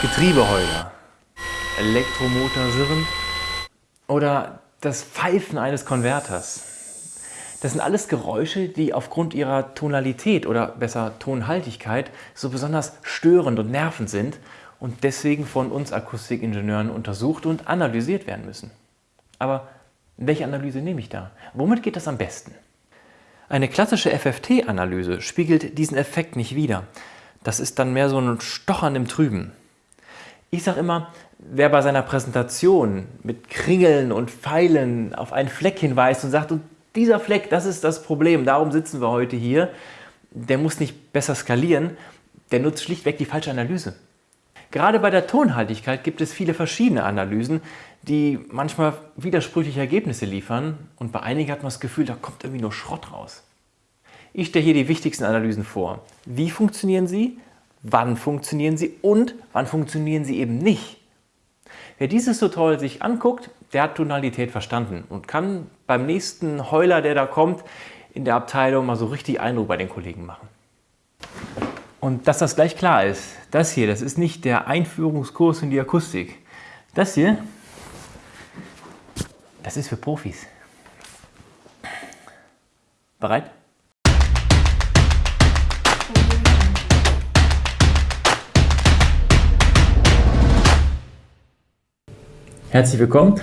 Getriebeheuler, Elektromotorsirren oder das Pfeifen eines Konverters. Das sind alles Geräusche, die aufgrund ihrer Tonalität oder besser Tonhaltigkeit so besonders störend und nervend sind und deswegen von uns Akustikingenieuren untersucht und analysiert werden müssen. Aber welche Analyse nehme ich da? Womit geht das am besten? Eine klassische FFT-Analyse spiegelt diesen Effekt nicht wider. Das ist dann mehr so ein Stochern im Trüben. Ich sage immer, wer bei seiner Präsentation mit Kringeln und Pfeilen auf einen Fleck hinweist und sagt, und dieser Fleck, das ist das Problem, darum sitzen wir heute hier, der muss nicht besser skalieren, der nutzt schlichtweg die falsche Analyse. Gerade bei der Tonhaltigkeit gibt es viele verschiedene Analysen, die manchmal widersprüchliche Ergebnisse liefern und bei einigen hat man das Gefühl, da kommt irgendwie nur Schrott raus. Ich stelle hier die wichtigsten Analysen vor. Wie funktionieren sie? Wann funktionieren sie und wann funktionieren sie eben nicht. Wer dieses Tutorial sich anguckt, der hat Tonalität verstanden und kann beim nächsten Heuler, der da kommt, in der Abteilung mal so richtig Eindruck bei den Kollegen machen. Und dass das gleich klar ist, das hier, das ist nicht der Einführungskurs in die Akustik. Das hier, das ist für Profis. Bereit? Herzlich willkommen.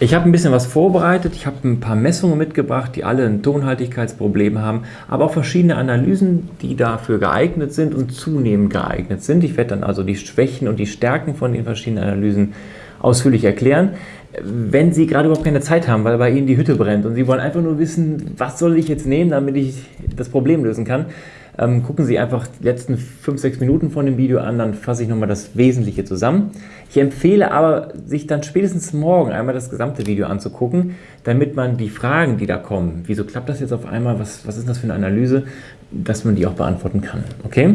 Ich habe ein bisschen was vorbereitet. Ich habe ein paar Messungen mitgebracht, die alle ein Tonhaltigkeitsproblem haben, aber auch verschiedene Analysen, die dafür geeignet sind und zunehmend geeignet sind. Ich werde dann also die Schwächen und die Stärken von den verschiedenen Analysen ausführlich erklären. Wenn Sie gerade überhaupt keine Zeit haben, weil bei Ihnen die Hütte brennt und Sie wollen einfach nur wissen, was soll ich jetzt nehmen, damit ich das Problem lösen kann, ähm, gucken Sie einfach die letzten 5-6 Minuten von dem Video an, dann fasse ich nochmal das Wesentliche zusammen. Ich empfehle aber, sich dann spätestens morgen einmal das gesamte Video anzugucken, damit man die Fragen, die da kommen, wieso klappt das jetzt auf einmal, was, was ist das für eine Analyse, dass man die auch beantworten kann. Okay?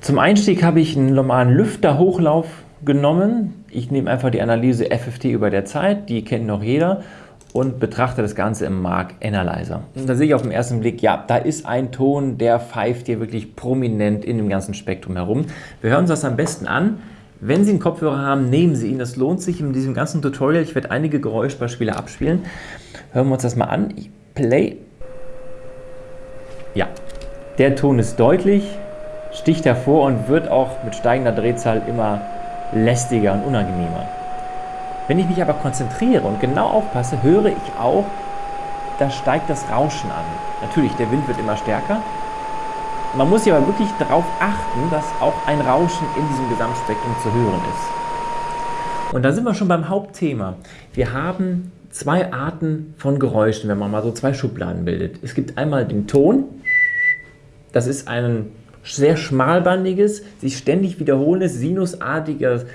Zum Einstieg habe ich einen normalen Lüfterhochlauf genommen. Ich nehme einfach die Analyse FFT über der Zeit, die kennt noch jeder und betrachte das Ganze im Mark Analyzer. Und da sehe ich auf den ersten Blick, ja, da ist ein Ton, der pfeift hier wirklich prominent in dem ganzen Spektrum herum. Wir hören uns das am besten an. Wenn Sie einen Kopfhörer haben, nehmen Sie ihn. Das lohnt sich in diesem ganzen Tutorial. Ich werde einige Geräuschbeispiele abspielen. Hören wir uns das mal an. Ich play. Ja, der Ton ist deutlich, sticht hervor und wird auch mit steigender Drehzahl immer lästiger und unangenehmer. Wenn ich mich aber konzentriere und genau aufpasse, höre ich auch, da steigt das Rauschen an. Natürlich, der Wind wird immer stärker. Man muss sich aber wirklich darauf achten, dass auch ein Rauschen in diesem Gesamtspektrum zu hören ist. Und da sind wir schon beim Hauptthema. Wir haben zwei Arten von Geräuschen, wenn man mal so zwei Schubladen bildet. Es gibt einmal den Ton, das ist ein sehr schmalbandiges, sich ständig wiederholendes, sinusartiges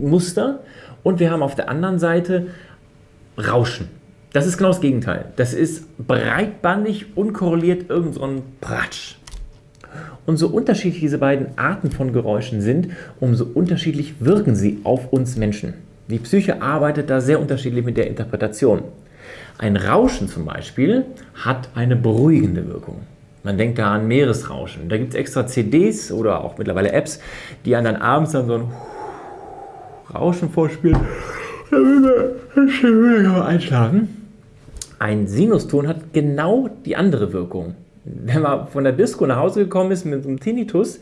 Muster. Und wir haben auf der anderen Seite Rauschen. Das ist genau das Gegenteil. Das ist breitbandig, unkorreliert, irgend so ein Pratsch. Und so unterschiedlich diese beiden Arten von Geräuschen sind, umso unterschiedlich wirken sie auf uns Menschen. Die Psyche arbeitet da sehr unterschiedlich mit der Interpretation. Ein Rauschen zum Beispiel hat eine beruhigende Wirkung. Man denkt da an Meeresrauschen. Da gibt es extra CDs oder auch mittlerweile Apps, die einen dann abends dann so ein Rauschen vorspielen, damit wir einschlafen. Ein Sinuston hat genau die andere Wirkung. Wenn man von der Disco nach Hause gekommen ist mit so einem Tinnitus,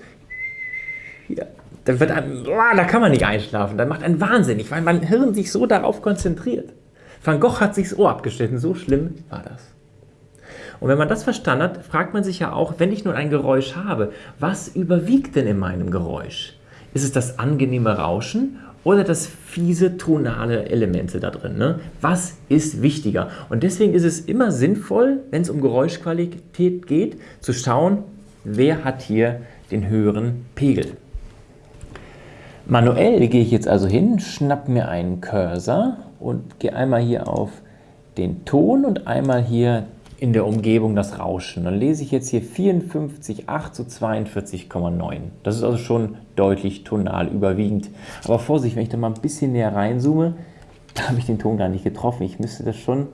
ja, dann wird einem, oh, da kann man nicht einschlafen. Dann macht einen wahnsinnig, weil mein Hirn sich so darauf konzentriert. Van Gogh hat sich das Ohr abgeschnitten, so schlimm war das. Und wenn man das verstanden hat, fragt man sich ja auch, wenn ich nun ein Geräusch habe, was überwiegt denn in meinem Geräusch? Ist es das angenehme Rauschen oder das fiese tonale Elemente da drin. Ne? Was ist wichtiger? Und deswegen ist es immer sinnvoll, wenn es um Geräuschqualität geht, zu schauen, wer hat hier den höheren Pegel. Manuell gehe ich jetzt also hin, schnapp mir einen Cursor und gehe einmal hier auf den Ton und einmal hier in der Umgebung das Rauschen. Dann lese ich jetzt hier 54,8 zu 42,9. Das ist also schon deutlich tonal überwiegend. Aber Vorsicht, wenn ich da mal ein bisschen näher reinzoome, da habe ich den Ton gar nicht getroffen. Ich müsste das schon ein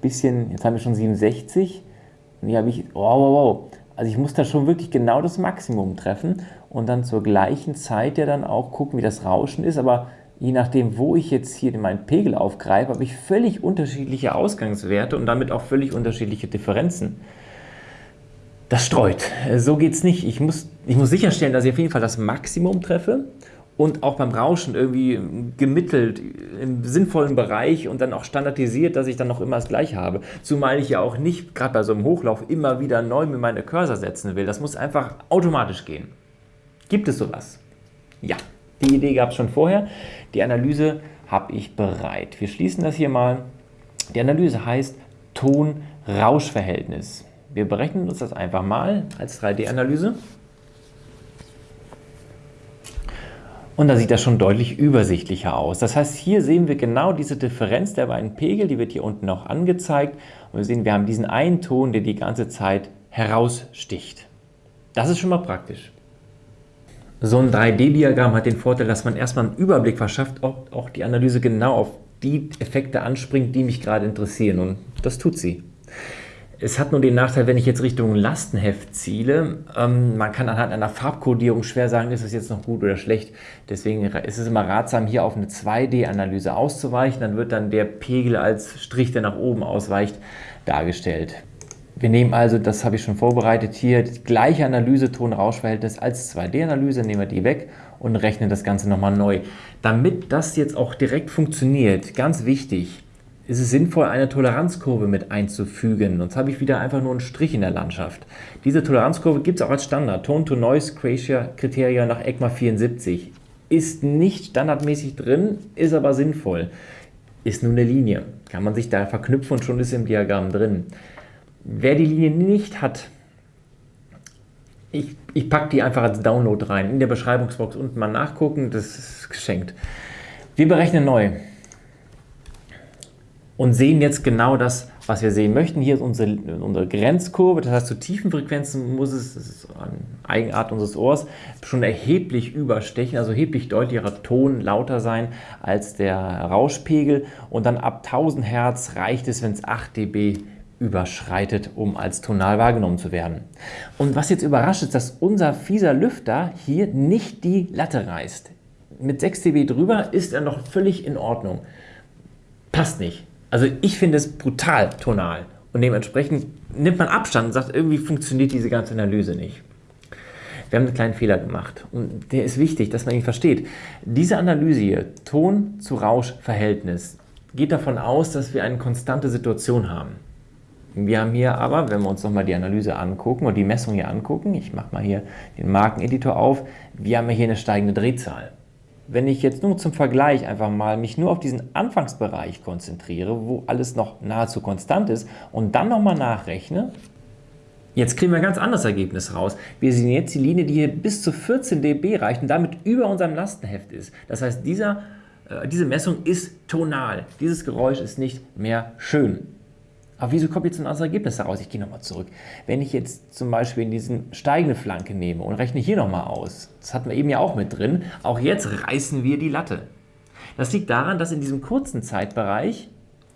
bisschen, jetzt haben wir schon 67, und hier habe ich, wow, wow, wow. Also ich muss da schon wirklich genau das Maximum treffen und dann zur gleichen Zeit ja dann auch gucken, wie das Rauschen ist, aber je nachdem, wo ich jetzt hier meinen Pegel aufgreife, habe ich völlig unterschiedliche Ausgangswerte und damit auch völlig unterschiedliche Differenzen. Das streut. So geht es nicht. Ich muss, ich muss sicherstellen, dass ich auf jeden Fall das Maximum treffe und auch beim Rauschen irgendwie gemittelt im sinnvollen Bereich und dann auch standardisiert, dass ich dann noch immer das gleiche habe. Zumal ich ja auch nicht, gerade bei so einem Hochlauf, immer wieder neu mit meine Cursor setzen will. Das muss einfach automatisch gehen. Gibt es sowas? Ja, die Idee gab es schon vorher. Die Analyse habe ich bereit. Wir schließen das hier mal. Die Analyse heißt Ton-Rausch-Verhältnis. Wir berechnen uns das einfach mal als 3D-Analyse. Und da sieht das schon deutlich übersichtlicher aus. Das heißt, hier sehen wir genau diese Differenz der beiden Pegel, die wird hier unten auch angezeigt. Und wir sehen, wir haben diesen einen Ton, der die ganze Zeit heraussticht. Das ist schon mal praktisch. So ein 3D-Diagramm hat den Vorteil, dass man erstmal einen Überblick verschafft, ob auch die Analyse genau auf die Effekte anspringt, die mich gerade interessieren. Und das tut sie. Es hat nur den Nachteil, wenn ich jetzt Richtung Lastenheft ziele, ähm, man kann anhand einer Farbkodierung schwer sagen, ist es jetzt noch gut oder schlecht. Deswegen ist es immer ratsam, hier auf eine 2D-Analyse auszuweichen. Dann wird dann der Pegel als Strich, der nach oben ausweicht, dargestellt. Wir nehmen also, das habe ich schon vorbereitet, hier die gleiche Analyse Ton-Rausch-Verhältnis als 2D-Analyse, nehmen wir die weg und rechnen das Ganze nochmal neu. Damit das jetzt auch direkt funktioniert, ganz wichtig, ist es sinnvoll, eine Toleranzkurve mit einzufügen. Sonst habe ich wieder einfach nur einen Strich in der Landschaft. Diese Toleranzkurve gibt es auch als Standard. Tone-to-Noise-Criteria nach ECMA 74. Ist nicht standardmäßig drin, ist aber sinnvoll. Ist nur eine Linie. Kann man sich da verknüpfen und schon ist im Diagramm drin. Wer die Linie nicht hat, ich, ich packe die einfach als Download rein. In der Beschreibungsbox unten mal nachgucken, das ist geschenkt. Wir berechnen neu und sehen jetzt genau das, was wir sehen möchten. Hier ist unsere, unsere Grenzkurve, das heißt zu tiefen Frequenzen muss es, das ist eine Eigenart unseres Ohrs, schon erheblich überstechen, also erheblich deutlicherer Ton lauter sein als der Rauschpegel und dann ab 1000 Hertz reicht es, wenn es 8 dB überschreitet, um als tonal wahrgenommen zu werden. Und was jetzt überrascht ist, dass unser fieser Lüfter hier nicht die Latte reißt. Mit 6 dB drüber ist er noch völlig in Ordnung. Passt nicht. Also ich finde es brutal tonal und dementsprechend nimmt man Abstand und sagt, irgendwie funktioniert diese ganze Analyse nicht. Wir haben einen kleinen Fehler gemacht und der ist wichtig, dass man ihn versteht. Diese Analyse hier, Ton zu Rausch-Verhältnis, geht davon aus, dass wir eine konstante Situation haben. Wir haben hier aber, wenn wir uns nochmal die Analyse angucken und die Messung hier angucken, ich mache mal hier den Markeneditor auf, wir haben hier eine steigende Drehzahl. Wenn ich jetzt nur zum Vergleich einfach mal mich nur auf diesen Anfangsbereich konzentriere, wo alles noch nahezu konstant ist und dann nochmal nachrechne, Jetzt kriegen wir ein ganz anderes Ergebnis raus. Wir sehen jetzt die Linie, die hier bis zu 14 dB reicht und damit über unserem Lastenheft ist. Das heißt, dieser, äh, diese Messung ist tonal. Dieses Geräusch ist nicht mehr schön. Aber wieso kommt jetzt ein anderes Ergebnis daraus? Ich gehe nochmal zurück. Wenn ich jetzt zum Beispiel in diesen steigende Flanke nehme und rechne hier nochmal aus, das hatten wir eben ja auch mit drin, auch jetzt reißen wir die Latte. Das liegt daran, dass in diesem kurzen Zeitbereich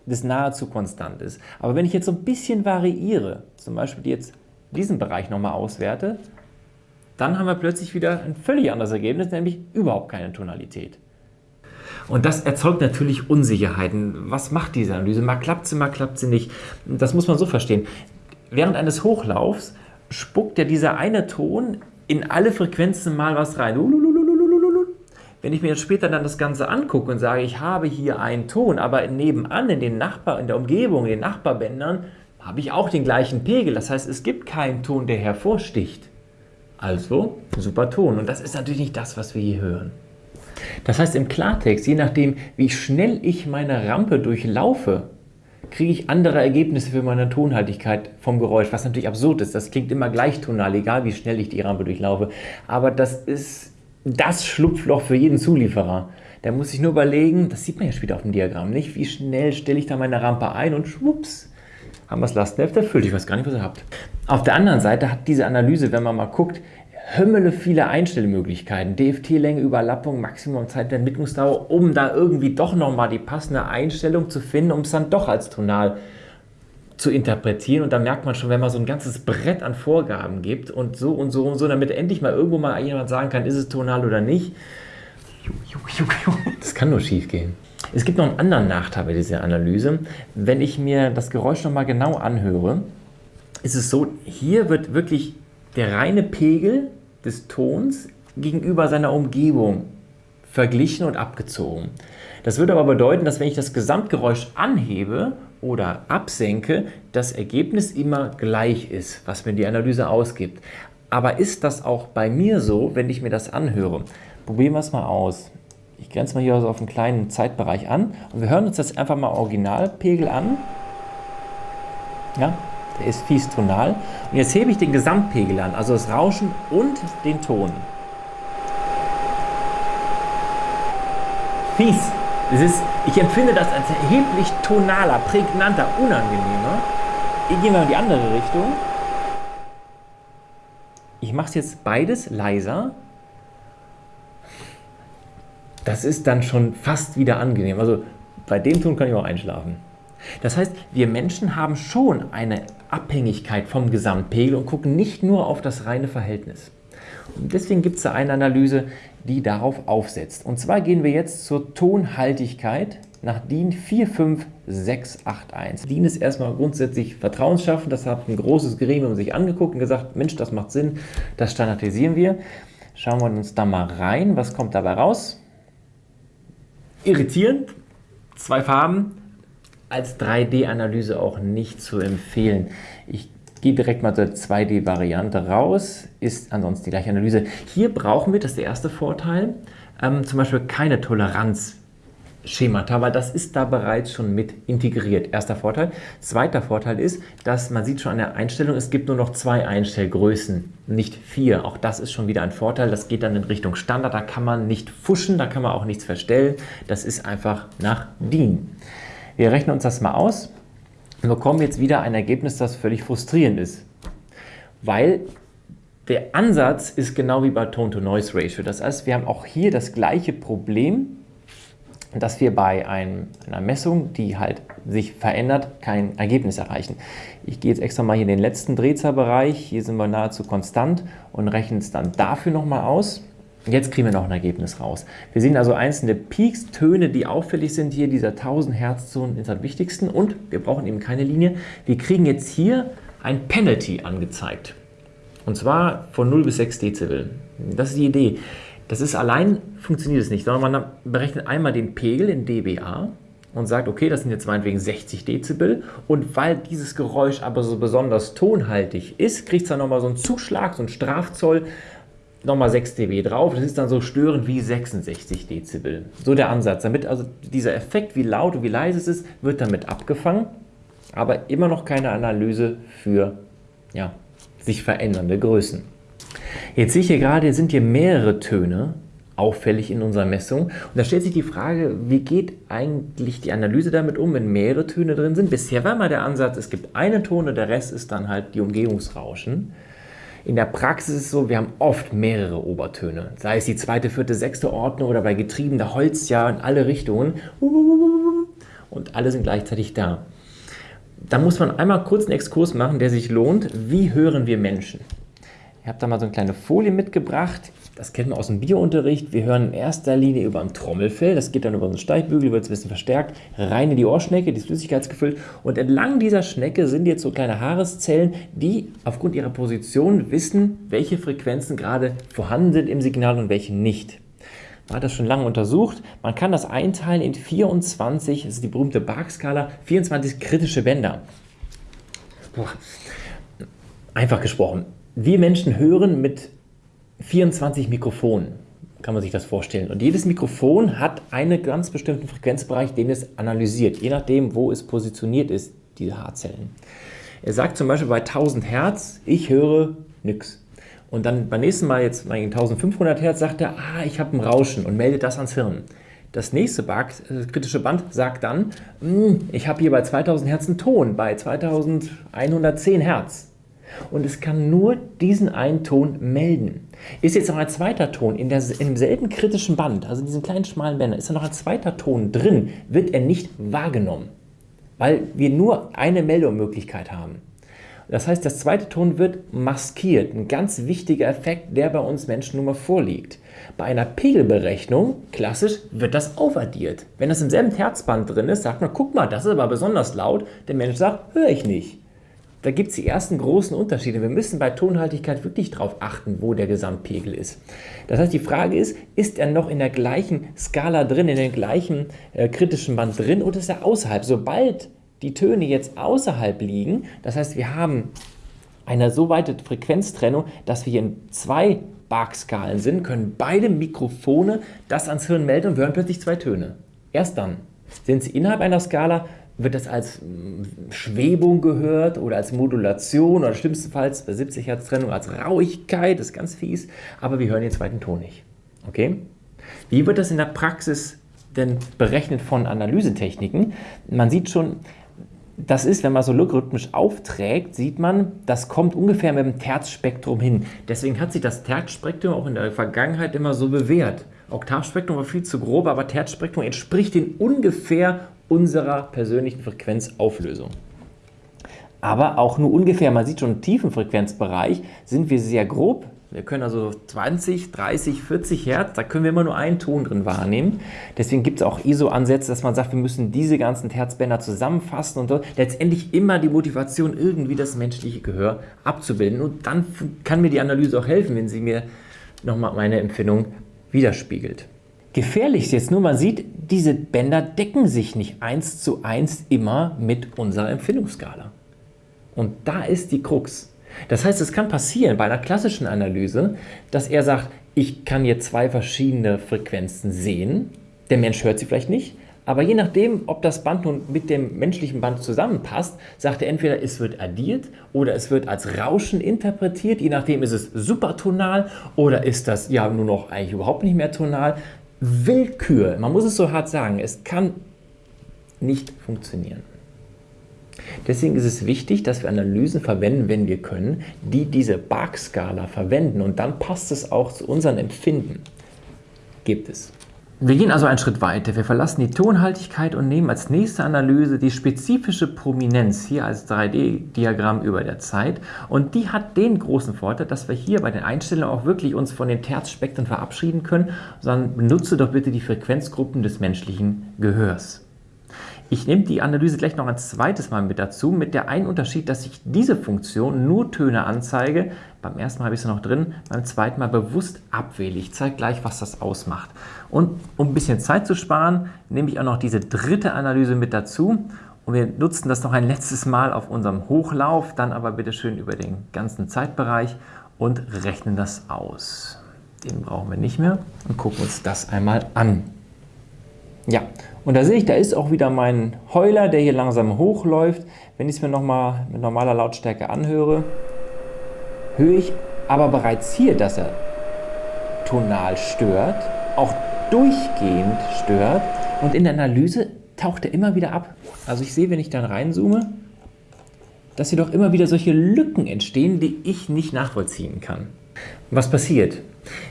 das nahezu konstant ist. Aber wenn ich jetzt so ein bisschen variiere, zum Beispiel jetzt diesen Bereich nochmal auswerte, dann haben wir plötzlich wieder ein völlig anderes Ergebnis, nämlich überhaupt keine Tonalität. Und das erzeugt natürlich Unsicherheiten. Was macht diese Analyse? Mal klappt sie, mal klappt sie nicht. Das muss man so verstehen. Während eines Hochlaufs spuckt ja dieser eine Ton in alle Frequenzen mal was rein. Wenn ich mir jetzt später dann das Ganze angucke und sage, ich habe hier einen Ton, aber nebenan in den Nachbar, in der Umgebung, in den Nachbarbändern, habe ich auch den gleichen Pegel. Das heißt, es gibt keinen Ton, der hervorsticht. Also, super Ton. Und das ist natürlich nicht das, was wir hier hören. Das heißt im Klartext, je nachdem, wie schnell ich meine Rampe durchlaufe, kriege ich andere Ergebnisse für meine Tonhaltigkeit vom Geräusch, was natürlich absurd ist. Das klingt immer gleichtonal, egal wie schnell ich die Rampe durchlaufe. Aber das ist das Schlupfloch für jeden Zulieferer. Der muss sich nur überlegen, das sieht man ja später auf dem Diagramm, nicht? Wie schnell stelle ich da meine Rampe ein und schwupps, haben wir das Lastenheft erfüllt. Ich weiß gar nicht, was ihr habt. Auf der anderen Seite hat diese Analyse, wenn man mal guckt, Hümmele viele Einstellmöglichkeiten, DFT-Länge, Überlappung, Maximum Zeit der Entwicklungsdauer, um da irgendwie doch nochmal die passende Einstellung zu finden, um es dann doch als tonal zu interpretieren und da merkt man schon, wenn man so ein ganzes Brett an Vorgaben gibt und so und so und so, damit endlich mal irgendwo mal jemand sagen kann, ist es tonal oder nicht, das kann nur schief gehen. Es gibt noch einen anderen Nachteil bei dieser Analyse. Wenn ich mir das Geräusch nochmal genau anhöre, ist es so, hier wird wirklich der reine Pegel des Tons gegenüber seiner Umgebung verglichen und abgezogen. Das würde aber bedeuten, dass wenn ich das Gesamtgeräusch anhebe oder absenke, das Ergebnis immer gleich ist, was mir die Analyse ausgibt. Aber ist das auch bei mir so, wenn ich mir das anhöre? Probieren wir es mal aus. Ich grenze mal hier also auf einen kleinen Zeitbereich an und wir hören uns das einfach mal Originalpegel an. Ja, der ist fies tonal. Und jetzt hebe ich den Gesamtpegel an, also das Rauschen und den Ton. Fies. Das ist, ich empfinde das als erheblich tonaler, prägnanter, unangenehmer. Ich gehe mal in die andere Richtung. Ich mache es jetzt beides leiser. Das ist dann schon fast wieder angenehm. Also bei dem Ton kann ich auch einschlafen. Das heißt, wir Menschen haben schon eine Abhängigkeit vom Gesamtpegel und gucken nicht nur auf das reine Verhältnis. Und deswegen gibt es da eine Analyse, die darauf aufsetzt. Und zwar gehen wir jetzt zur Tonhaltigkeit nach DIN 45681. DIN ist erstmal grundsätzlich vertrauensschaffend. Das hat ein großes Gremium sich angeguckt und gesagt, Mensch, das macht Sinn, das standardisieren wir. Schauen wir uns da mal rein, was kommt dabei raus. Irritierend, zwei Farben, als 3D-Analyse auch nicht zu empfehlen. Ich gehe direkt mal zur 2D-Variante raus, ist ansonsten die gleiche Analyse. Hier brauchen wir, das ist der erste Vorteil, ähm, zum Beispiel keine Toleranzschemata, weil das ist da bereits schon mit integriert. Erster Vorteil. Zweiter Vorteil ist, dass man sieht schon an der Einstellung, es gibt nur noch zwei Einstellgrößen, nicht vier. Auch das ist schon wieder ein Vorteil. Das geht dann in Richtung Standard, da kann man nicht fuschen, da kann man auch nichts verstellen. Das ist einfach nach DIN. Wir rechnen uns das mal aus und bekommen jetzt wieder ein Ergebnis, das völlig frustrierend ist. Weil der Ansatz ist genau wie bei Tone-to-Noise-Ratio. Das heißt, wir haben auch hier das gleiche Problem, dass wir bei einem, einer Messung, die halt sich verändert, kein Ergebnis erreichen. Ich gehe jetzt extra mal hier in den letzten Drehzahlbereich, hier sind wir nahezu konstant und rechne es dann dafür nochmal aus. Jetzt kriegen wir noch ein Ergebnis raus. Wir sehen also einzelne Peaks, Töne, die auffällig sind hier. Dieser 1000 Hertz Ton ist am wichtigsten und wir brauchen eben keine Linie. Wir kriegen jetzt hier ein Penalty angezeigt. Und zwar von 0 bis 6 Dezibel. Das ist die Idee. Das ist allein, funktioniert es nicht, sondern man berechnet einmal den Pegel in dBA und sagt, okay, das sind jetzt meinetwegen 60 Dezibel und weil dieses Geräusch aber so besonders tonhaltig ist, kriegt es dann nochmal so einen Zuschlag, so einen Strafzoll nochmal 6 dB drauf. Das ist dann so störend wie 66 Dezibel. So der Ansatz. Damit also dieser Effekt, wie laut und wie leise es ist, wird damit abgefangen. Aber immer noch keine Analyse für ja, sich verändernde Größen. Jetzt sehe ich hier gerade, sind hier mehrere Töne auffällig in unserer Messung. Und da stellt sich die Frage, wie geht eigentlich die Analyse damit um, wenn mehrere Töne drin sind? Bisher war mal der Ansatz, es gibt einen Ton und der Rest ist dann halt die Umgebungsrauschen. In der Praxis ist es so, wir haben oft mehrere Obertöne. Sei es die zweite, vierte, sechste Ordnung oder bei Getrieben, da holzt ja in alle Richtungen. Und alle sind gleichzeitig da. Da muss man einmal kurz einen Exkurs machen, der sich lohnt. Wie hören wir Menschen? Ich habe da mal so eine kleine Folie mitgebracht. Das kennt man aus dem Biounterricht. Wir hören in erster Linie über ein Trommelfell, das geht dann über einen Steigbügel, wird ein bisschen verstärkt, rein in die Ohrschnecke, die ist flüssigkeitsgefüllt. Und entlang dieser Schnecke sind jetzt so kleine Haareszellen, die aufgrund ihrer Position wissen, welche Frequenzen gerade vorhanden sind im Signal und welche nicht. Man hat das schon lange untersucht. Man kann das einteilen in 24, das ist die berühmte Bark-Skala, 24 kritische Bänder. Einfach gesprochen. Wir Menschen hören mit 24 Mikrofonen, kann man sich das vorstellen. Und jedes Mikrofon hat einen ganz bestimmten Frequenzbereich, den es analysiert, je nachdem, wo es positioniert ist, diese Haarzellen. Er sagt zum Beispiel bei 1000 Hertz, ich höre nichts. Und dann beim nächsten Mal, jetzt bei 1500 Hertz, sagt er, ah, ich habe ein Rauschen und meldet das ans Hirn. Das nächste Bug, das kritische Band sagt dann, hm, ich habe hier bei 2000 Hertz einen Ton, bei 2110 Hertz und es kann nur diesen einen Ton melden. Ist jetzt noch ein zweiter Ton in, der, in demselben kritischen Band, also in diesen kleinen schmalen Bändern, ist da noch ein zweiter Ton drin, wird er nicht wahrgenommen. weil wir nur eine Meldemöglichkeit haben. Das heißt, der zweite Ton wird maskiert. Ein ganz wichtiger Effekt, der bei uns Menschen nun mal vorliegt. Bei einer Pegelberechnung, klassisch, wird das aufaddiert. Wenn das im selben Herzband drin ist, sagt man, guck mal, das ist aber besonders laut. Der Mensch sagt, höre ich nicht. Da gibt es die ersten großen Unterschiede. Wir müssen bei Tonhaltigkeit wirklich darauf achten, wo der Gesamtpegel ist. Das heißt, die Frage ist, ist er noch in der gleichen Skala drin, in dem gleichen äh, kritischen Band drin oder ist er außerhalb? Sobald die Töne jetzt außerhalb liegen, das heißt, wir haben eine so weite Frequenztrennung, dass wir in zwei Bark-Skalen sind, können beide Mikrofone das ans Hirn melden und hören plötzlich zwei Töne. Erst dann. Sind sie innerhalb einer Skala, wird das als mm, Schwebung gehört oder als Modulation oder schlimmstenfalls bei 70 Hertz Trennung als Rauigkeit, das ist ganz fies, aber wir hören den zweiten Ton nicht. Okay? Wie wird das in der Praxis denn berechnet von Analysetechniken? Man sieht schon, das ist, wenn man so logarithmisch aufträgt, sieht man, das kommt ungefähr mit dem Terzspektrum hin. Deswegen hat sich das Terzspektrum auch in der Vergangenheit immer so bewährt. Oktavspektrum war viel zu grob, aber Terzspektrum entspricht in ungefähr unserer persönlichen Frequenzauflösung. Aber auch nur ungefähr, man sieht schon im tiefen Frequenzbereich, sind wir sehr grob wir können also 20, 30, 40 Hertz, da können wir immer nur einen Ton drin wahrnehmen. Deswegen gibt es auch ISO-Ansätze, dass man sagt, wir müssen diese ganzen Herzbänder zusammenfassen und letztendlich immer die Motivation, irgendwie das menschliche Gehör abzubilden. Und dann kann mir die Analyse auch helfen, wenn sie mir nochmal meine Empfindung widerspiegelt. Gefährlich ist jetzt nur, man sieht, diese Bänder decken sich nicht eins zu eins immer mit unserer Empfindungsskala. Und da ist die Krux. Das heißt, es kann passieren bei einer klassischen Analyse, dass er sagt, ich kann hier zwei verschiedene Frequenzen sehen. Der Mensch hört sie vielleicht nicht, aber je nachdem, ob das Band nun mit dem menschlichen Band zusammenpasst, sagt er entweder, es wird addiert oder es wird als Rauschen interpretiert. Je nachdem ist es supertonal oder ist das ja nur noch eigentlich überhaupt nicht mehr tonal. Willkür, man muss es so hart sagen, es kann nicht funktionieren. Deswegen ist es wichtig, dass wir Analysen verwenden, wenn wir können, die diese Bark-Skala verwenden und dann passt es auch zu unseren Empfinden. Gibt es. Wir gehen also einen Schritt weiter. Wir verlassen die Tonhaltigkeit und nehmen als nächste Analyse die spezifische Prominenz hier als 3D-Diagramm über der Zeit. Und die hat den großen Vorteil, dass wir hier bei den Einstellungen auch wirklich uns von den Terzspektren verabschieden können, sondern benutze doch bitte die Frequenzgruppen des menschlichen Gehörs. Ich nehme die Analyse gleich noch ein zweites Mal mit dazu, mit der einen Unterschied, dass ich diese Funktion nur Töne anzeige. Beim ersten Mal habe ich sie noch drin, beim zweiten Mal bewusst abwähle. Ich zeige gleich, was das ausmacht. Und um ein bisschen Zeit zu sparen, nehme ich auch noch diese dritte Analyse mit dazu. Und wir nutzen das noch ein letztes Mal auf unserem Hochlauf, dann aber bitte schön über den ganzen Zeitbereich und rechnen das aus. Den brauchen wir nicht mehr und gucken uns das einmal an. Ja, und da sehe ich, da ist auch wieder mein Heuler, der hier langsam hochläuft. Wenn ich es mir nochmal mit normaler Lautstärke anhöre, höre ich aber bereits hier, dass er tonal stört, auch durchgehend stört und in der Analyse taucht er immer wieder ab. Also ich sehe, wenn ich dann reinzoome, dass hier doch immer wieder solche Lücken entstehen, die ich nicht nachvollziehen kann. Was passiert?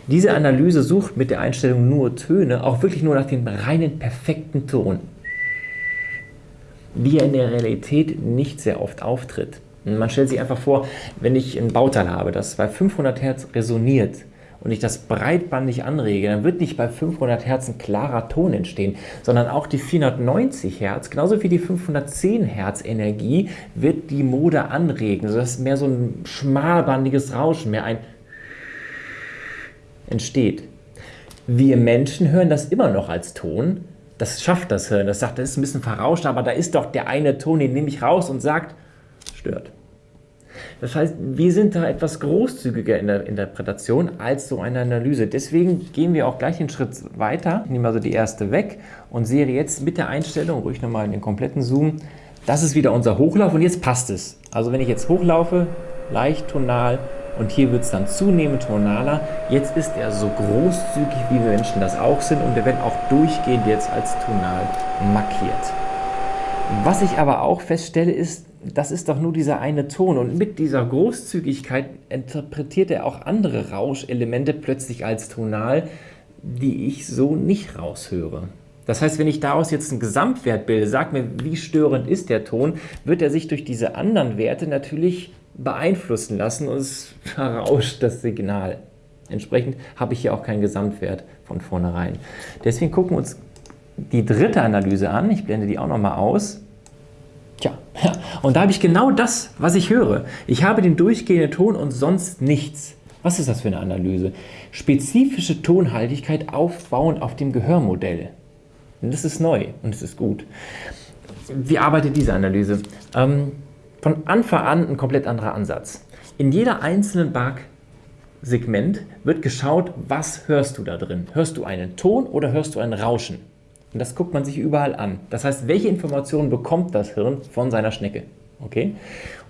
Diese Analyse sucht mit der Einstellung nur Töne auch wirklich nur nach dem reinen perfekten Ton, wie er in der Realität nicht sehr oft auftritt. Man stellt sich einfach vor, wenn ich ein Bauteil habe, das bei 500 Hertz resoniert und ich das breitbandig anrege, dann wird nicht bei 500 Hertz ein klarer Ton entstehen, sondern auch die 490 Hertz, genauso wie die 510 Hertz Energie, wird die Mode anregen, sodass mehr so ein schmalbandiges Rauschen, mehr ein entsteht. Wir Menschen hören das immer noch als Ton. Das schafft das Hirn. Das sagt, das ist ein bisschen verrauscht, aber da ist doch der eine Ton, den nehme ich raus und sagt, stört. Das heißt, wir sind da etwas großzügiger in der Interpretation als so eine Analyse. Deswegen gehen wir auch gleich einen Schritt weiter. Ich nehme also die erste weg und sehe jetzt mit der Einstellung, ruhig nochmal in den kompletten Zoom, das ist wieder unser Hochlauf und jetzt passt es. Also wenn ich jetzt hochlaufe, leicht tonal, und hier wird es dann zunehmend tonaler. Jetzt ist er so großzügig, wie wir Menschen das auch sind und wir werden auch durchgehend jetzt als tonal markiert. Was ich aber auch feststelle ist, das ist doch nur dieser eine Ton und mit dieser Großzügigkeit interpretiert er auch andere Rauschelemente plötzlich als tonal, die ich so nicht raushöre. Das heißt, wenn ich daraus jetzt einen Gesamtwert bilde, sag mir, wie störend ist der Ton, wird er sich durch diese anderen Werte natürlich beeinflussen lassen und es verrauscht das Signal. Entsprechend habe ich hier auch keinen Gesamtwert von vornherein. Deswegen gucken wir uns die dritte Analyse an. Ich blende die auch nochmal aus. Tja, ja, und da habe ich genau das, was ich höre. Ich habe den durchgehenden Ton und sonst nichts. Was ist das für eine Analyse? Spezifische Tonhaltigkeit aufbauend auf dem Gehörmodell. Das ist neu und das ist gut. Wie arbeitet diese Analyse? Ähm, von Anfang an ein komplett anderer Ansatz. In jeder einzelnen Bug-Segment wird geschaut, was hörst du da drin? Hörst du einen Ton oder hörst du ein Rauschen? Und das guckt man sich überall an. Das heißt, welche Informationen bekommt das Hirn von seiner Schnecke? Okay?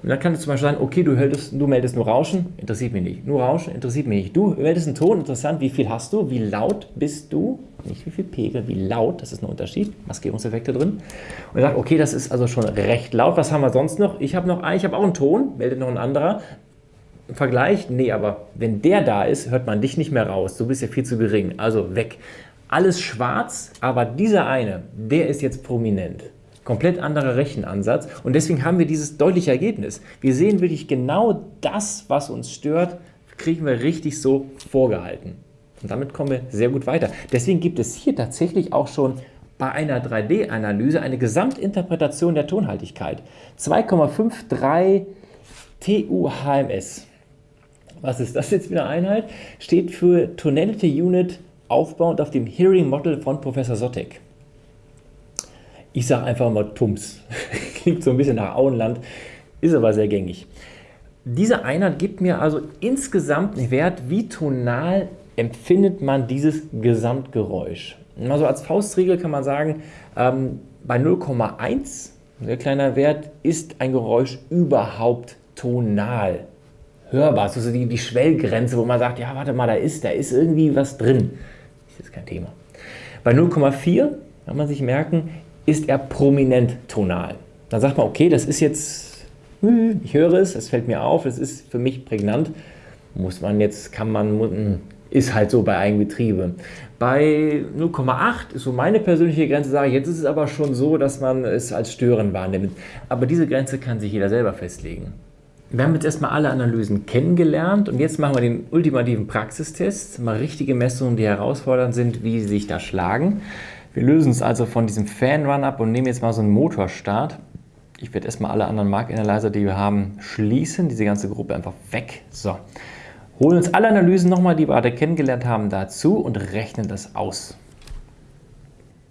Und dann kann es zum Beispiel sagen, okay, du, hältst, du meldest nur Rauschen, interessiert mich nicht. Nur Rauschen, interessiert mich nicht. Du meldest einen Ton, interessant, wie viel hast du, wie laut bist du, nicht wie viel Pegel, wie laut, das ist ein Unterschied, Maskierungseffekte drin. Und er sagt, okay, das ist also schon recht laut, was haben wir sonst noch? Ich habe noch ich habe auch einen Ton, meldet noch ein anderer. Vergleich, nee, aber wenn der da ist, hört man dich nicht mehr raus, du bist ja viel zu gering, also weg alles schwarz, aber dieser eine, der ist jetzt prominent. Komplett anderer Rechenansatz und deswegen haben wir dieses deutliche Ergebnis. Wir sehen wirklich genau das, was uns stört, kriegen wir richtig so vorgehalten. Und damit kommen wir sehr gut weiter. Deswegen gibt es hier tatsächlich auch schon bei einer 3D-Analyse eine Gesamtinterpretation der Tonhaltigkeit. 2,53 TUHMS. Was ist das jetzt wieder Einheit? Steht für Tonality Unit aufbauend auf dem Hearing Model von Professor Sottek. Ich sage einfach mal Tums. Klingt so ein bisschen nach Auenland, ist aber sehr gängig. Diese Einheit gibt mir also insgesamt einen Wert, wie tonal empfindet man dieses Gesamtgeräusch. Also als Faustregel kann man sagen, ähm, bei 0,1, sehr kleiner Wert, ist ein Geräusch überhaupt tonal hörbar. Das ist die, die Schwellgrenze, wo man sagt, ja, warte mal, da ist, da ist irgendwie was drin. Ist kein Thema. Bei 0,4 kann man sich merken, ist er prominent tonal. Dann sagt man, okay, das ist jetzt, hm, ich höre es, es fällt mir auf, es ist für mich prägnant. Muss man jetzt, kann man, hm, ist halt so bei Eigenbetriebe. Bei 0,8 ist so meine persönliche Grenze, sage ich, jetzt ist es aber schon so, dass man es als störend wahrnimmt. Aber diese Grenze kann sich jeder selber festlegen. Wir haben jetzt erstmal alle Analysen kennengelernt und jetzt machen wir den ultimativen Praxistest. Mal richtige Messungen, die herausfordernd sind, wie sie sich da schlagen. Wir lösen es also von diesem Fan-Run ab und nehmen jetzt mal so einen Motorstart. Ich werde erstmal alle anderen Mark Analyzer, die wir haben, schließen. Diese ganze Gruppe einfach weg. So. Holen uns alle Analysen nochmal, die wir gerade kennengelernt haben, dazu und rechnen das aus.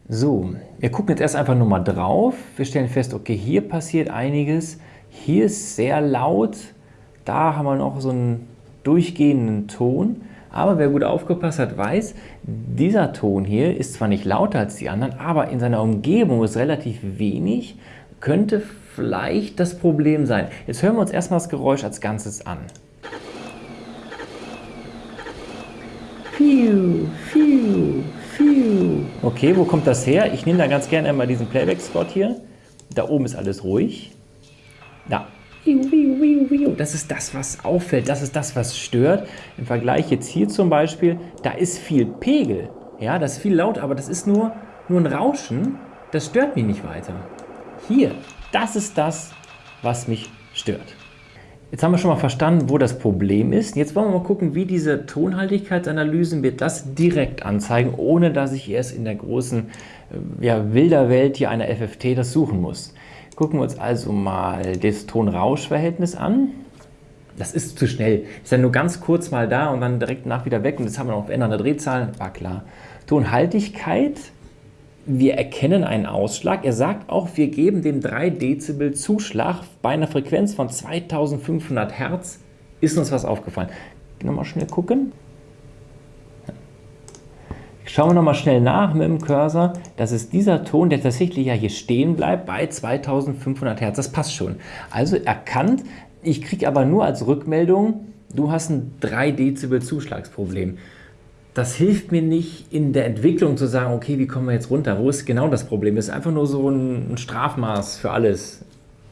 So, wir gucken jetzt erst einfach nur mal drauf. Wir stellen fest, okay, hier passiert einiges. Hier ist sehr laut, da haben wir noch so einen durchgehenden Ton, aber wer gut aufgepasst hat, weiß, dieser Ton hier ist zwar nicht lauter als die anderen, aber in seiner Umgebung ist relativ wenig, könnte vielleicht das Problem sein. Jetzt hören wir uns erstmal das Geräusch als Ganzes an. Phew, phew, phew. Okay, wo kommt das her? Ich nehme da ganz gerne einmal diesen Playback-Spot hier. Da oben ist alles ruhig. Da. Das ist das, was auffällt, das ist das, was stört. Im Vergleich jetzt hier zum Beispiel, da ist viel Pegel. Ja, das ist viel laut, aber das ist nur, nur ein Rauschen. Das stört mich nicht weiter. Hier, das ist das, was mich stört. Jetzt haben wir schon mal verstanden, wo das Problem ist. Jetzt wollen wir mal gucken, wie diese Tonhaltigkeitsanalysen mir das direkt anzeigen, ohne dass ich erst in der großen äh, ja, wilder Welt hier einer FFT das suchen muss. Gucken wir uns also mal das Ton-Rausch-Verhältnis an. Das ist zu schnell. Ist ja nur ganz kurz mal da und dann direkt nach wieder weg. Und jetzt haben wir noch ändernde Drehzahlen. War klar. Tonhaltigkeit. Wir erkennen einen Ausschlag. Er sagt auch, wir geben dem 3 Dezibel Zuschlag bei einer Frequenz von 2500 Hertz. Ist uns was aufgefallen? Nochmal schnell gucken. Schauen wir nochmal schnell nach mit dem Cursor. Das ist dieser Ton, der tatsächlich ja hier stehen bleibt bei 2500 Hertz. Das passt schon. Also erkannt, ich kriege aber nur als Rückmeldung, du hast ein 3 Dezibel Zuschlagsproblem. Das hilft mir nicht in der Entwicklung zu sagen, okay, wie kommen wir jetzt runter? Wo ist genau das Problem? Das ist einfach nur so ein Strafmaß für alles.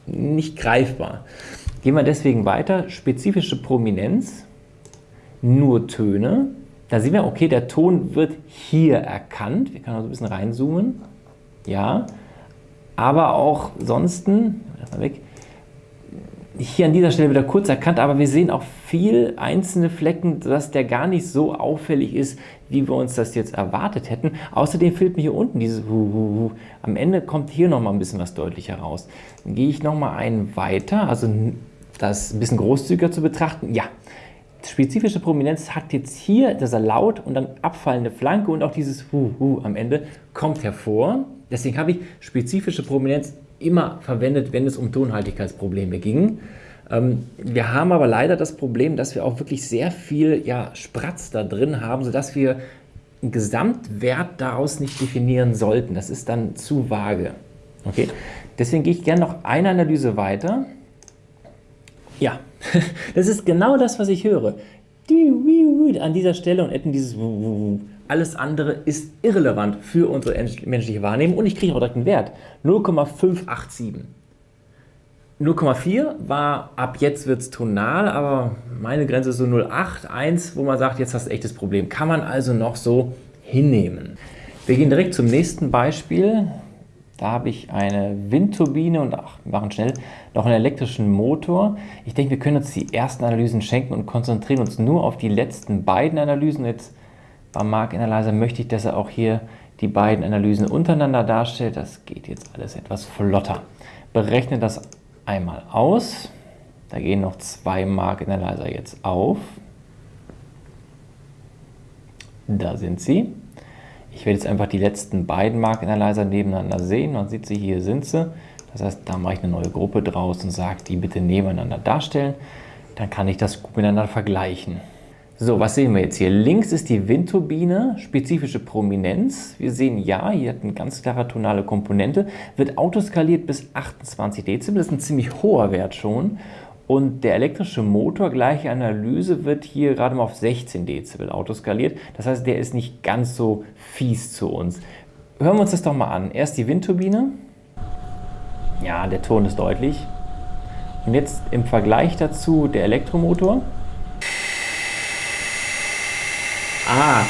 Nicht greifbar. Gehen wir deswegen weiter. Spezifische Prominenz, nur Töne. Da sehen wir, okay, der Ton wird hier erkannt. Wir können also ein bisschen reinzoomen. Ja, aber auch sonst, erstmal weg, hier an dieser Stelle wieder kurz erkannt, aber wir sehen auch viel einzelne Flecken, dass der gar nicht so auffällig ist, wie wir uns das jetzt erwartet hätten. Außerdem fehlt mir hier unten dieses Hu, Am Ende kommt hier nochmal ein bisschen was deutlicher raus. Dann gehe ich nochmal einen weiter, also das ein bisschen großzügiger zu betrachten. Ja, spezifische Prominenz hat jetzt hier, dass er laut und dann abfallende Flanke und auch dieses Hu, Hu am Ende kommt hervor. Deswegen habe ich spezifische Prominenz immer verwendet, wenn es um Tonhaltigkeitsprobleme ging. Ähm, wir haben aber leider das Problem, dass wir auch wirklich sehr viel ja, Spratz da drin haben, sodass wir einen Gesamtwert daraus nicht definieren sollten. Das ist dann zu vage. Okay? Deswegen gehe ich gerne noch eine Analyse weiter. Ja, das ist genau das, was ich höre. An dieser Stelle und etwa dieses alles andere ist irrelevant für unsere menschliche Wahrnehmung und ich kriege auch direkt einen Wert. 0,587. 0,4 war, ab jetzt wird es tonal, aber meine Grenze ist so 0,81, wo man sagt, jetzt hast du echtes Problem. Kann man also noch so hinnehmen. Wir gehen direkt zum nächsten Beispiel. Da habe ich eine Windturbine und ach, wir machen schnell, noch einen elektrischen Motor. Ich denke, wir können uns die ersten Analysen schenken und konzentrieren uns nur auf die letzten beiden Analysen. Jetzt beim Mark Analyzer möchte ich, dass er auch hier die beiden Analysen untereinander darstellt. Das geht jetzt alles etwas flotter. Berechne das einmal aus. Da gehen noch zwei Mark Analyzer jetzt auf. Da sind sie. Ich werde jetzt einfach die letzten beiden Mark Analyzer nebeneinander sehen. Man sieht sie, hier sind sie. Das heißt, da mache ich eine neue Gruppe draus und sage, die bitte nebeneinander darstellen. Dann kann ich das gut miteinander vergleichen. So, was sehen wir jetzt hier? Links ist die Windturbine, spezifische Prominenz. Wir sehen ja, hier hat eine ganz klare tonale Komponente, wird autoskaliert bis 28 Dezibel, das ist ein ziemlich hoher Wert schon. Und der elektrische Motor, gleiche Analyse, wird hier gerade mal auf 16 Dezibel autoskaliert. Das heißt, der ist nicht ganz so fies zu uns. Hören wir uns das doch mal an. Erst die Windturbine. Ja, der Ton ist deutlich. Und jetzt im Vergleich dazu der Elektromotor. Ah,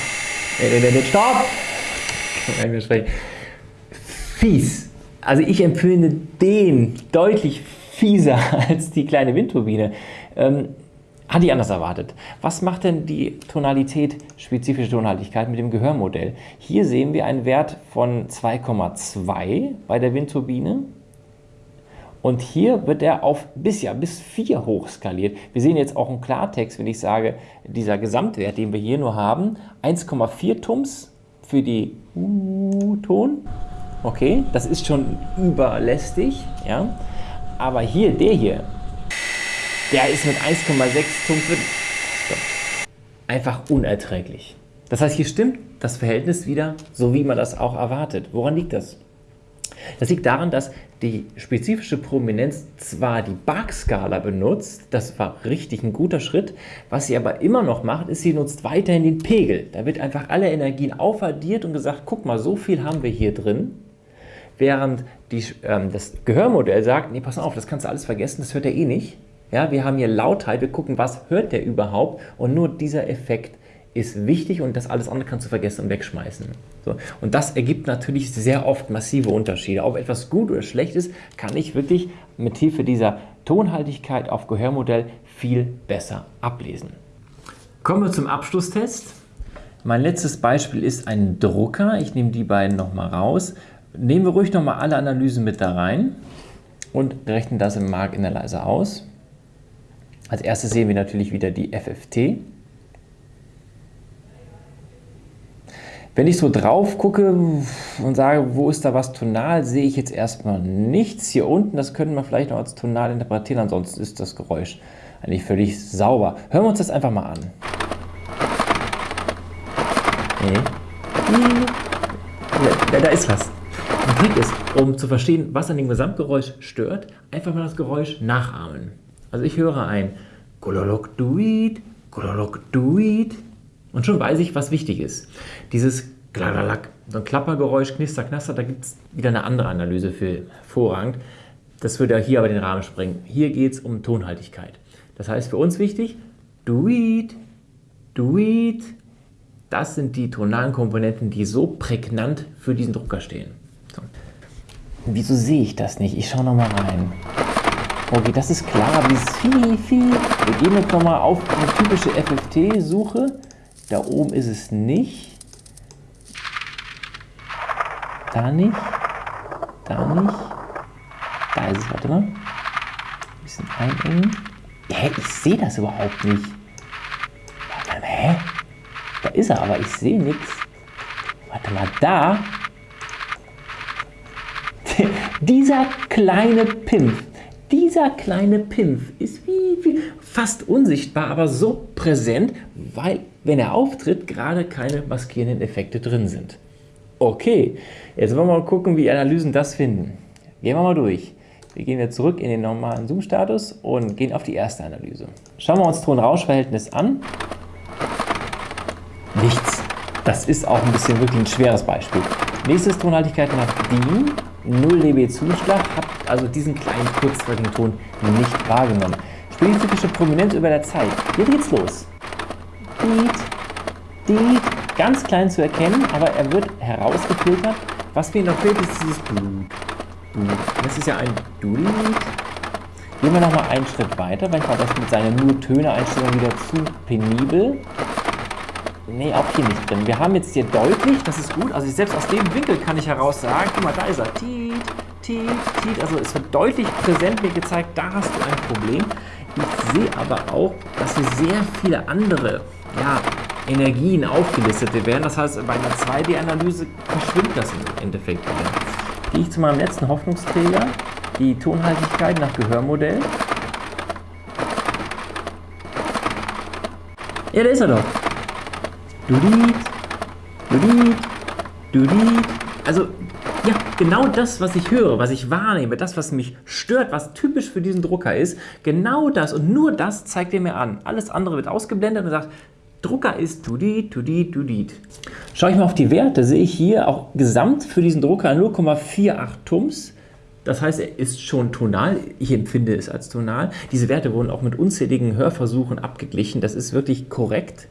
stopp! Fies. Also ich empfinde den deutlich fieser als die kleine Windturbine. Ähm, hatte ich anders erwartet. Was macht denn die Tonalität, spezifische Tonhaltigkeit mit dem Gehörmodell? Hier sehen wir einen Wert von 2,2 bei der Windturbine und hier wird er auf bis, ja, bis 4 hochskaliert. Wir sehen jetzt auch im Klartext, wenn ich sage, dieser Gesamtwert, den wir hier nur haben, 1,4 Tums für die U-Ton. Okay, das ist schon überlästig. Ja? Aber hier, der hier, der ist mit 1,6 Tums einfach unerträglich. Das heißt, hier stimmt das Verhältnis wieder, so wie man das auch erwartet. Woran liegt das? Das liegt daran, dass die spezifische Prominenz zwar die Bach-Skala benutzt, das war richtig ein guter Schritt, was sie aber immer noch macht, ist, sie nutzt weiterhin den Pegel. Da wird einfach alle Energien aufaddiert und gesagt, guck mal, so viel haben wir hier drin, während die, ähm, das Gehörmodell sagt, nee, pass auf, das kannst du alles vergessen, das hört er eh nicht. Ja, wir haben hier Lautheit, wir gucken, was hört der überhaupt und nur dieser Effekt ist wichtig und das alles andere kannst du vergessen und wegschmeißen. So. Und das ergibt natürlich sehr oft massive Unterschiede. Ob etwas gut oder schlecht ist, kann ich wirklich mit Hilfe dieser Tonhaltigkeit auf Gehörmodell viel besser ablesen. Kommen wir zum Abschlusstest. Mein letztes Beispiel ist ein Drucker. Ich nehme die beiden nochmal raus. Nehmen wir ruhig nochmal alle Analysen mit da rein und rechnen das im Mark Analyzer aus. Als erstes sehen wir natürlich wieder die FFT. Wenn ich so drauf gucke und sage, wo ist da was tonal, sehe ich jetzt erstmal nichts. Hier unten, das können wir vielleicht noch als tonal interpretieren, ansonsten ist das Geräusch eigentlich völlig sauber. Hören wir uns das einfach mal an. Da, da ist was. Trick ist, um zu verstehen, was an dem Gesamtgeräusch stört, einfach mal das Geräusch nachahmen. Also ich höre ein Gololok Duit, Gololok Duit. Und schon weiß ich, was wichtig ist. Dieses Gladalack, so ein Klappergeräusch, Knister, Knaster, da gibt es wieder eine andere Analyse für hervorragend. Das würde hier aber den Rahmen sprengen. Hier geht es um Tonhaltigkeit. Das heißt für uns wichtig, do it, do it. Das sind die tonalen Komponenten, die so prägnant für diesen Drucker stehen. So. Wieso sehe ich das nicht? Ich schaue nochmal rein. Okay, das ist klar, aber dieses viel, viel. Wir gehen jetzt nochmal auf eine typische FFT-Suche. Da oben ist es nicht. Da nicht. Da nicht. Da ist es, warte mal. Ein bisschen einengen. Hä, ich sehe das überhaupt nicht. Warte mal, hä? Da ist er, aber ich sehe nichts. Warte mal, da. Dieser kleine Pimpf, dieser kleine Pimpf ist wie, wie fast unsichtbar, aber so präsent, weil, wenn er auftritt, gerade keine maskierenden Effekte drin sind. Okay, jetzt wollen wir mal gucken, wie Analysen das finden. Gehen wir mal durch. Wir gehen jetzt zurück in den normalen Zoom-Status und gehen auf die erste Analyse. Schauen wir uns Ton-Rausch-Verhältnis an. Nichts. Das ist auch ein bisschen wirklich ein schweres Beispiel. Nächstes Tonhaltigkeit nach DIN. 0 dB Zuschlag, habt also diesen kleinen kurzfristigen Ton nicht wahrgenommen. Spezifische Prominenz über der Zeit. Hier geht's los. Deet, Deet, ganz klein zu erkennen, aber er wird herausgefiltert. Was mir noch fehlt, ist dieses Blut. Das ist ja ein Dude. Gehen wir nochmal einen Schritt weiter. weil ich war das mit seiner nur Töne-Einstellung wieder zu penibel. Nee, auch hier nicht drin. Wir haben jetzt hier deutlich, das ist gut, also selbst aus dem Winkel kann ich heraus sagen, guck mal, da ist er. Tiet, tiet, tiet. Also es wird deutlich präsent mir gezeigt, da hast du ein Problem. Ich sehe aber auch, dass hier sehr viele andere ja, Energien aufgelistet werden. Das heißt, bei einer 2D-Analyse verschwimmt das im Endeffekt wieder gehe ich zu meinem letzten Hoffnungsträger, die Tonhaltigkeit nach Gehörmodell. Ja, da ist er doch. Dudit, dudit, dudit. Also, ja, genau das, was ich höre, was ich wahrnehme, das, was mich stört, was typisch für diesen Drucker ist, genau das und nur das zeigt er mir an. Alles andere wird ausgeblendet und sagt, Drucker ist Tudit, Tudit, Tudit. Schaue ich mal auf die Werte, sehe ich hier auch gesamt für diesen Drucker 0,48 Tums. Das heißt, er ist schon tonal. Ich empfinde es als tonal. Diese Werte wurden auch mit unzähligen Hörversuchen abgeglichen. Das ist wirklich korrekt.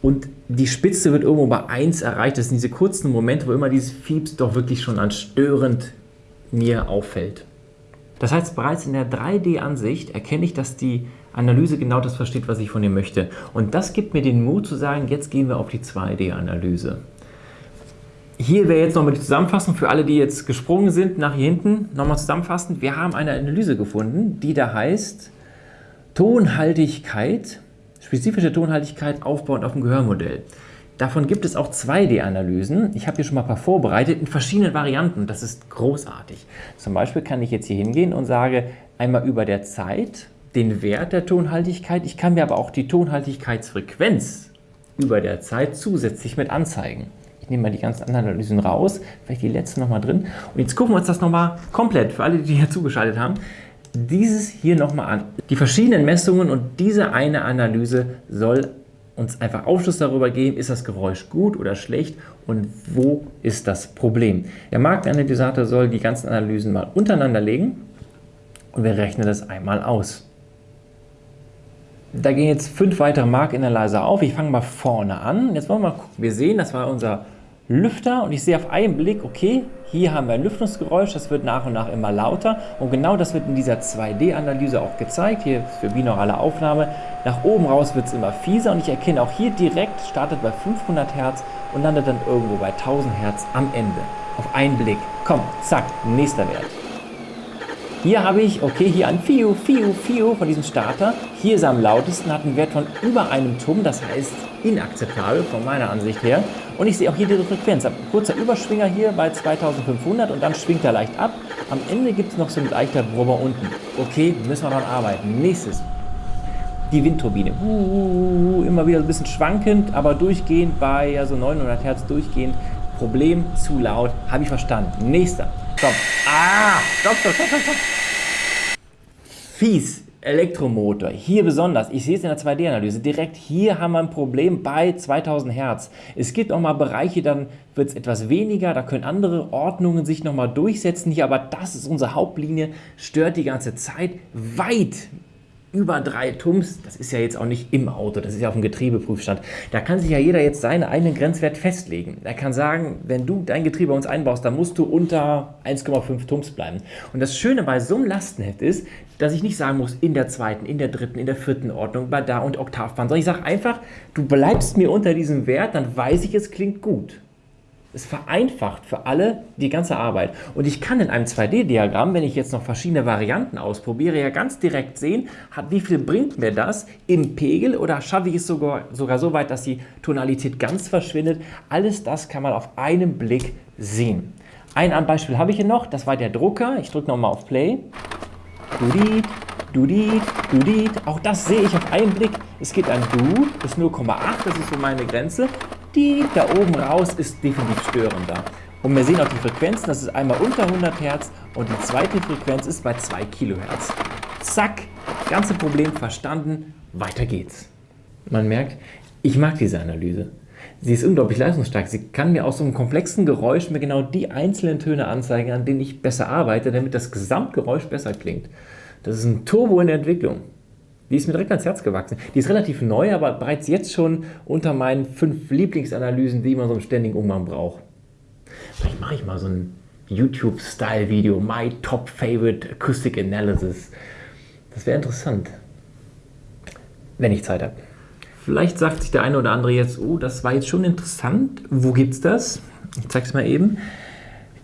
Und die Spitze wird irgendwo bei 1 erreicht. Das sind diese kurzen Momente, wo immer dieses Fieps doch wirklich schon an störend mir auffällt. Das heißt, bereits in der 3D-Ansicht erkenne ich, dass die Analyse genau das versteht, was ich von ihr möchte. Und das gibt mir den Mut zu sagen, jetzt gehen wir auf die 2D-Analyse. Hier wäre jetzt nochmal die Zusammenfassung für alle, die jetzt gesprungen sind, nach hier hinten. Nochmal zusammenfassend. Wir haben eine Analyse gefunden, die da heißt Tonhaltigkeit, spezifische Tonhaltigkeit aufbauend auf dem Gehörmodell. Davon gibt es auch 2D-Analysen. Ich habe hier schon mal ein paar vorbereitet in verschiedenen Varianten. Das ist großartig. Zum Beispiel kann ich jetzt hier hingehen und sage einmal über der Zeit den Wert der Tonhaltigkeit. Ich kann mir aber auch die Tonhaltigkeitsfrequenz über der Zeit zusätzlich mit anzeigen. Ich nehme mal die ganzen anderen Analysen raus, vielleicht die letzten nochmal drin. Und jetzt gucken wir uns das nochmal komplett, für alle, die hier zugeschaltet haben, dieses hier nochmal an. Die verschiedenen Messungen und diese eine Analyse soll uns einfach Aufschluss darüber geben, ist das Geräusch gut oder schlecht und wo ist das Problem. Der Marktanalysator soll die ganzen Analysen mal untereinander legen und wir rechnen das einmal aus. Da gehen jetzt fünf weitere Mark-Analyzer auf. Ich fange mal vorne an. Jetzt wollen wir mal gucken. Wir sehen, das war unser Lüfter und ich sehe auf einen Blick, okay, hier haben wir ein Lüftungsgeräusch, das wird nach und nach immer lauter und genau das wird in dieser 2D-Analyse auch gezeigt, hier für binaurale Aufnahme. Nach oben raus wird es immer fieser und ich erkenne auch hier direkt, startet bei 500 Hertz und landet dann irgendwo bei 1000 Hertz am Ende. Auf einen Blick. Komm, zack, nächster Wert. Hier habe ich, okay, hier ein Fiu, Fiu, Fiu von diesem Starter. Hier ist er am lautesten, hat einen Wert von über einem Tum, das heißt inakzeptabel von meiner Ansicht her. Und ich sehe auch hier die Frequenz. Ein kurzer Überschwinger hier bei 2500 und dann schwingt er leicht ab. Am Ende gibt es noch so ein leichter Brummer unten. Okay, müssen wir dran arbeiten. Nächstes. Die Windturbine. Uh, immer wieder ein bisschen schwankend, aber durchgehend bei also 900 Hertz durchgehend. Problem, zu laut, habe ich verstanden. Nächster. Stopp. Ah, stopp, stopp, stopp, stopp. Fies. Elektromotor, hier besonders, ich sehe es in der 2D-Analyse, direkt hier haben wir ein Problem bei 2000 Hertz. Es gibt auch mal Bereiche, dann wird es etwas weniger, da können andere Ordnungen sich nochmal durchsetzen hier, aber das ist unsere Hauptlinie, stört die ganze Zeit weit über drei Tums, das ist ja jetzt auch nicht im Auto, das ist ja auf dem Getriebeprüfstand. Da kann sich ja jeder jetzt seinen eigenen Grenzwert festlegen. Er kann sagen, wenn du dein Getriebe bei uns einbaust, dann musst du unter 1,5 Tums bleiben. Und das Schöne bei so einem Lastenheft ist, dass ich nicht sagen muss, in der zweiten, in der dritten, in der vierten Ordnung, bei da und Oktavbahn, sondern ich sage einfach, du bleibst mir unter diesem Wert, dann weiß ich, es klingt gut. Es vereinfacht für alle die ganze Arbeit. Und ich kann in einem 2D-Diagramm, wenn ich jetzt noch verschiedene Varianten ausprobiere, ja ganz direkt sehen, wie viel bringt mir das im Pegel oder schaffe ich es sogar, sogar so weit, dass die Tonalität ganz verschwindet. Alles das kann man auf einen Blick sehen. Ein Beispiel habe ich hier noch, das war der Drucker. Ich drücke nochmal auf Play. Dudit, Dudit, Dudit. Auch das sehe ich auf einen Blick. Es geht ein Du, das ist 0,8, das ist so meine Grenze die da oben raus ist definitiv störender. Und wir sehen auch die Frequenzen, das ist einmal unter 100 Hertz und die zweite Frequenz ist bei 2 Kilohertz. Zack, ganze Problem verstanden, weiter geht's. Man merkt, ich mag diese Analyse. Sie ist unglaublich leistungsstark. Sie kann mir aus so einem komplexen Geräusch mir genau die einzelnen Töne anzeigen, an denen ich besser arbeite, damit das Gesamtgeräusch besser klingt. Das ist ein Turbo in der Entwicklung. Die ist mir direkt ans Herz gewachsen. Die ist relativ neu, aber bereits jetzt schon unter meinen fünf Lieblingsanalysen, die man so einen ständigen Umgang braucht. Vielleicht mache ich mal so ein YouTube-Style-Video, My Top Favorite Acoustic Analysis. Das wäre interessant, wenn ich Zeit habe. Vielleicht sagt sich der eine oder andere jetzt, oh, das war jetzt schon interessant. Wo gibt's das? Ich zeige es mal eben.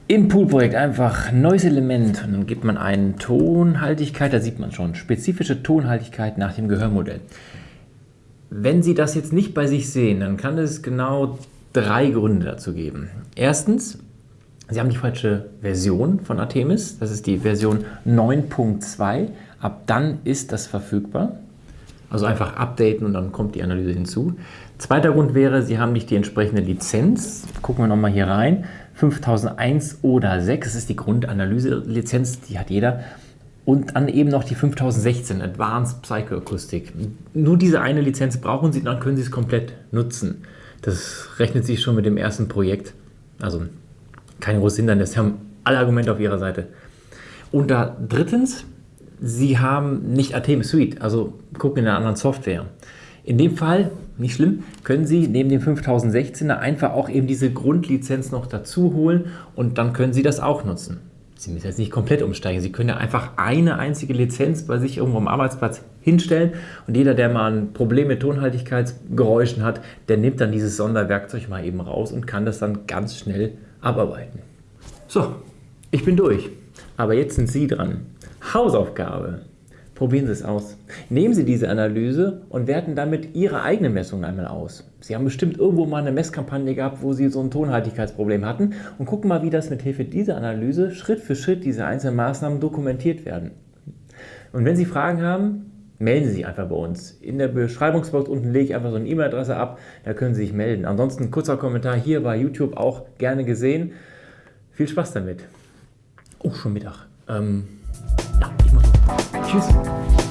Im Poolprojekt einfach neues Element und dann gibt man eine Tonhaltigkeit, da sieht man schon, spezifische Tonhaltigkeit nach dem Gehörmodell. Wenn Sie das jetzt nicht bei sich sehen, dann kann es genau drei Gründe dazu geben. Erstens, Sie haben die falsche Version von Artemis, das ist die Version 9.2, ab dann ist das verfügbar. Also einfach updaten und dann kommt die Analyse hinzu. Zweiter Grund wäre, Sie haben nicht die entsprechende Lizenz. Gucken wir nochmal hier rein. 5001 oder 6, das ist die Grundanalyse-Lizenz, die hat jeder. Und dann eben noch die 5016 Advanced Psychoakustik. Nur diese eine Lizenz brauchen Sie, dann können Sie es komplett nutzen. Das rechnet sich schon mit dem ersten Projekt. Also kein großes Hindernis. Sie haben alle Argumente auf Ihrer Seite. Und da drittens, Sie haben nicht Artemis Suite, also gucken in einer anderen Software. In dem Fall, nicht schlimm, können Sie neben dem 5016er einfach auch eben diese Grundlizenz noch dazu holen und dann können Sie das auch nutzen. Sie müssen jetzt nicht komplett umsteigen. Sie können ja einfach eine einzige Lizenz bei sich irgendwo am Arbeitsplatz hinstellen und jeder, der mal ein Problem mit Tonhaltigkeitsgeräuschen hat, der nimmt dann dieses Sonderwerkzeug mal eben raus und kann das dann ganz schnell abarbeiten. So, ich bin durch. Aber jetzt sind Sie dran. Hausaufgabe. Probieren Sie es aus. Nehmen Sie diese Analyse und werten damit Ihre eigene Messung einmal aus. Sie haben bestimmt irgendwo mal eine Messkampagne gehabt, wo Sie so ein Tonhaltigkeitsproblem hatten und gucken mal, wie das mit Hilfe dieser Analyse Schritt für Schritt diese einzelnen Maßnahmen dokumentiert werden. Und wenn Sie Fragen haben, melden Sie sich einfach bei uns. In der Beschreibungsbox unten lege ich einfach so eine E-Mail-Adresse ab, da können Sie sich melden. Ansonsten kurzer Kommentar hier bei YouTube auch gerne gesehen. Viel Spaß damit. Oh, schon Mittag. Ähm, Tschüss.